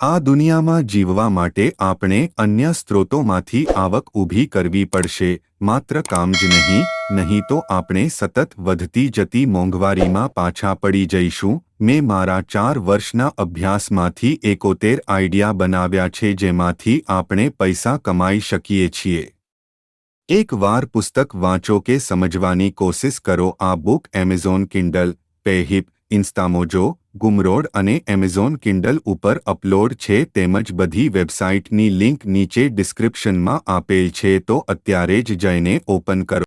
આ દુનિયામાં જીવવા માટે આપણે અન્ય સ્ત્રોતોમાંથી આવક ઊભી કરવી પડશે, માત્ર કામ જ નહીં નહીં તો આપણે સતત વધતી જતી મોંઘવારીમાં પાછા પડી જઈશું. મેં મારા ચાર વર્ષના અભ્યાસમાંથી એકોતેર આઈડિયા બનાવ્યા છે જેમાંથી આપણે પૈસા કમાઈ શકીએ છીએ. એક વાર પુસ્તક વાંચો કે સમજવાની કોશિશ કરો. આ book Amazon, Kindle Payhip Instamojo Gumroad અને એમેઝોન કિન્ડલ ઉપર અપલોડ છે તેમજ બધી વેબસાઇટની લિંક નીચે ડિસ્ક્રિપ્શનમાં આપેલ છે તો અત્યારે જ જઈને ઓપન કરો.